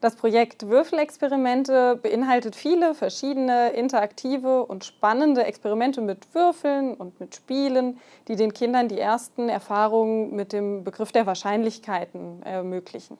Das Projekt Würfelexperimente beinhaltet viele verschiedene interaktive und spannende Experimente mit Würfeln und mit Spielen, die den Kindern die ersten Erfahrungen mit dem Begriff der Wahrscheinlichkeiten ermöglichen.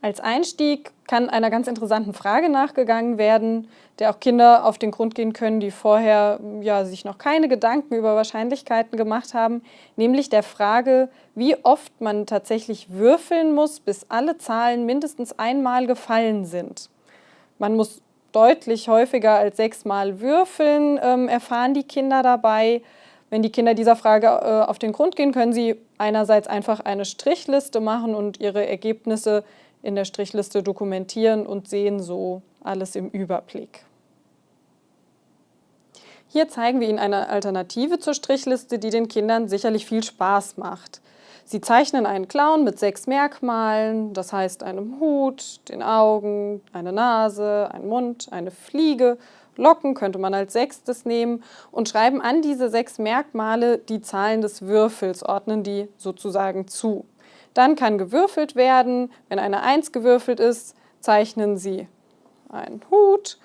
Als Einstieg kann einer ganz interessanten Frage nachgegangen werden, der auch Kinder auf den Grund gehen können, die vorher ja, sich noch keine Gedanken über Wahrscheinlichkeiten gemacht haben, nämlich der Frage, wie oft man tatsächlich würfeln muss, bis alle Zahlen mindestens einmal gefallen sind. Man muss deutlich häufiger als sechsmal würfeln, ähm, erfahren die Kinder dabei. Wenn die Kinder dieser Frage äh, auf den Grund gehen, können sie einerseits einfach eine Strichliste machen und ihre Ergebnisse in der Strichliste dokumentieren und sehen so alles im Überblick. Hier zeigen wir Ihnen eine Alternative zur Strichliste, die den Kindern sicherlich viel Spaß macht. Sie zeichnen einen Clown mit sechs Merkmalen, das heißt einem Hut, den Augen, eine Nase, einen Mund, eine Fliege, Locken könnte man als sechstes nehmen und schreiben an diese sechs Merkmale die Zahlen des Würfels, ordnen die sozusagen zu. Dann kann gewürfelt werden. Wenn eine 1 gewürfelt ist, zeichnen Sie einen Hut.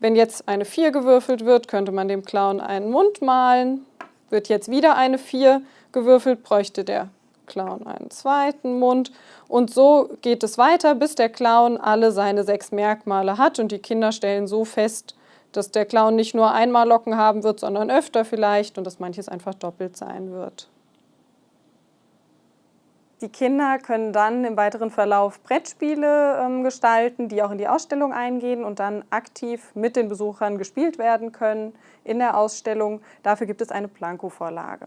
Wenn jetzt eine 4 gewürfelt wird, könnte man dem Clown einen Mund malen. Wird jetzt wieder eine 4 gewürfelt, bräuchte der Clown einen zweiten Mund. Und so geht es weiter, bis der Clown alle seine sechs Merkmale hat und die Kinder stellen so fest, dass der Clown nicht nur einmal Locken haben wird, sondern öfter vielleicht und dass manches einfach doppelt sein wird. Die Kinder können dann im weiteren Verlauf Brettspiele ähm, gestalten, die auch in die Ausstellung eingehen und dann aktiv mit den Besuchern gespielt werden können in der Ausstellung. Dafür gibt es eine Blanko-Vorlage.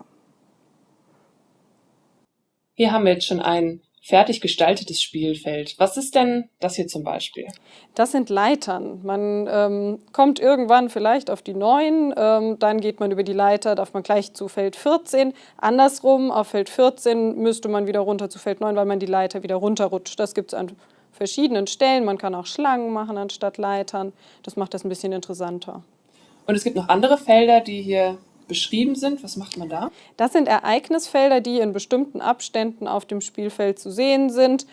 Hier haben wir jetzt schon einen fertig gestaltetes Spielfeld. Was ist denn das hier zum Beispiel? Das sind Leitern. Man ähm, kommt irgendwann vielleicht auf die 9, ähm, dann geht man über die Leiter, darf man gleich zu Feld 14. Andersrum, auf Feld 14 müsste man wieder runter zu Feld 9, weil man die Leiter wieder runterrutscht. Das gibt es an verschiedenen Stellen. Man kann auch Schlangen machen anstatt Leitern. Das macht das ein bisschen interessanter. Und es gibt noch andere Felder, die hier beschrieben sind. Was macht man da? Das sind Ereignisfelder, die in bestimmten Abständen auf dem Spielfeld zu sehen sind.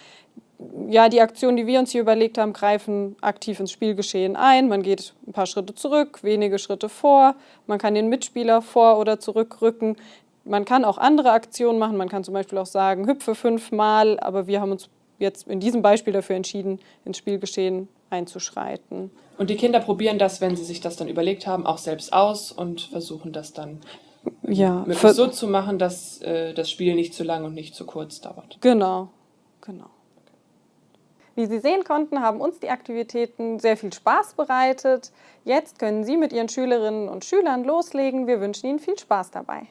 Ja, die Aktionen, die wir uns hier überlegt haben, greifen aktiv ins Spielgeschehen ein. Man geht ein paar Schritte zurück, wenige Schritte vor. Man kann den Mitspieler vor- oder zurückrücken. Man kann auch andere Aktionen machen. Man kann zum Beispiel auch sagen, hüpfe fünfmal. Aber wir haben uns jetzt in diesem Beispiel dafür entschieden, ins Spielgeschehen einzuschreiten. Und die Kinder probieren das, wenn sie sich das dann überlegt haben, auch selbst aus und versuchen das dann ja, möglichst so zu machen, dass äh, das Spiel nicht zu lang und nicht zu kurz dauert. Genau, genau. Wie Sie sehen konnten, haben uns die Aktivitäten sehr viel Spaß bereitet. Jetzt können Sie mit Ihren Schülerinnen und Schülern loslegen. Wir wünschen Ihnen viel Spaß dabei.